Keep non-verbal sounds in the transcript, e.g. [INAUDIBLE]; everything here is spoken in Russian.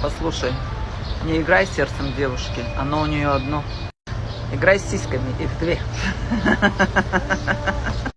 Послушай, не играй сердцем девушки, оно у нее одно. Играй с сиськами, их две. [LAUGHS]